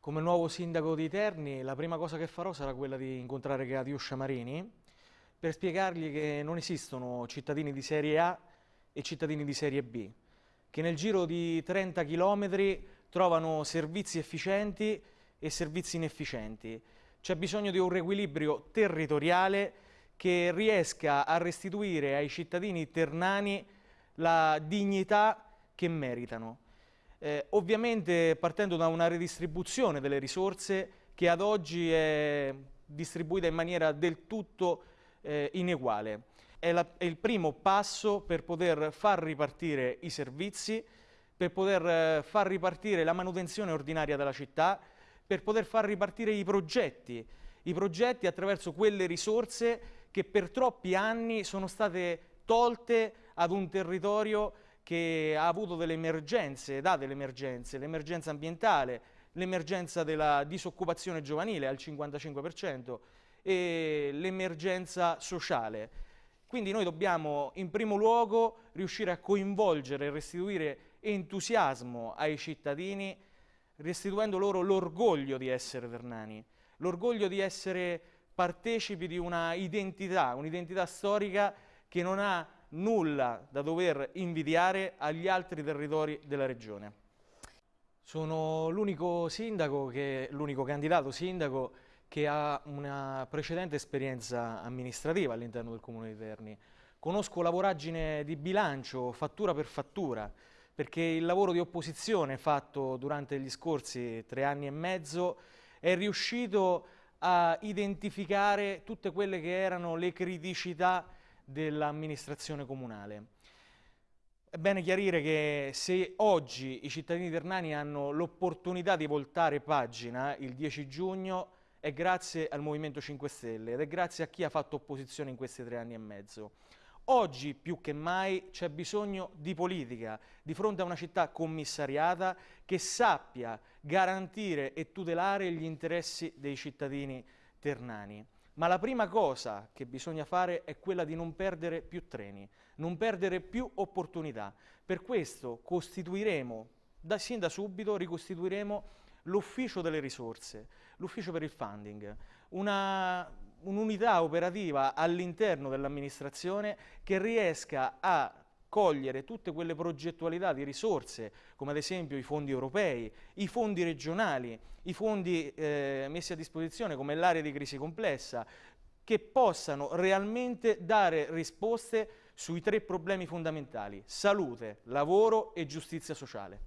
Come nuovo sindaco di Terni, la prima cosa che farò sarà quella di incontrare Catiuscia Marini per spiegargli che non esistono cittadini di serie A e cittadini di serie B, che nel giro di 30 km trovano servizi efficienti e servizi inefficienti. C'è bisogno di un riequilibrio territoriale che riesca a restituire ai cittadini ternani la dignità che meritano. Eh, ovviamente partendo da una redistribuzione delle risorse che ad oggi è distribuita in maniera del tutto eh, ineguale. È, la, è, il primo passo per poter far ripartire i servizi, per poter eh, far ripartire la manutenzione ordinaria della città, per poter far ripartire i progetti, i progetti attraverso quelle risorse che per troppi anni sono state tolte ad un territorio che ha avuto delle emergenze, da delle emergenze, l'emergenza ambientale, l'emergenza della disoccupazione giovanile al 55% e l'emergenza sociale. Quindi noi dobbiamo in primo luogo riuscire a coinvolgere e restituire entusiasmo ai cittadini, restituendo loro l'orgoglio di essere ternani, l'orgoglio di essere partecipi di una identità, un'identità storica che non ha nulla da dover invidiare agli altri territori della regione. Sono l'unico sindaco, l'unico candidato sindaco che ha una precedente esperienza amministrativa all'interno del Comune di Terni. Conosco la voragine di bilancio, fattura per fattura, perché il lavoro di opposizione fatto durante gli scorsi tre anni e mezzo è riuscito a identificare tutte quelle che erano le criticità dell'amministrazione comunale. È bene chiarire che se oggi i cittadini ternani hanno l'opportunità di voltare pagina il 10 giugno è grazie al Movimento 5 Stelle ed è grazie a chi ha fatto opposizione in questi tre anni e mezzo. Oggi più che mai c'è bisogno di politica di fronte a una città commissariata che sappia garantire e tutelare gli interessi dei cittadini ternani. Ma la prima cosa che bisogna fare è quella di non perdere più treni, non perdere più opportunità. Per questo costituiremo, da, sin da subito, ricostituiremo l'ufficio delle risorse, l'ufficio per il funding, un'unità operativa all'interno dell'amministrazione che riesca a cogliere tutte quelle progettualità di risorse, come ad esempio i fondi europei, i fondi regionali, i fondi eh, messi a disposizione come l'area di crisi complessa, che possano realmente dare risposte sui tre problemi fondamentali, salute, lavoro e giustizia sociale.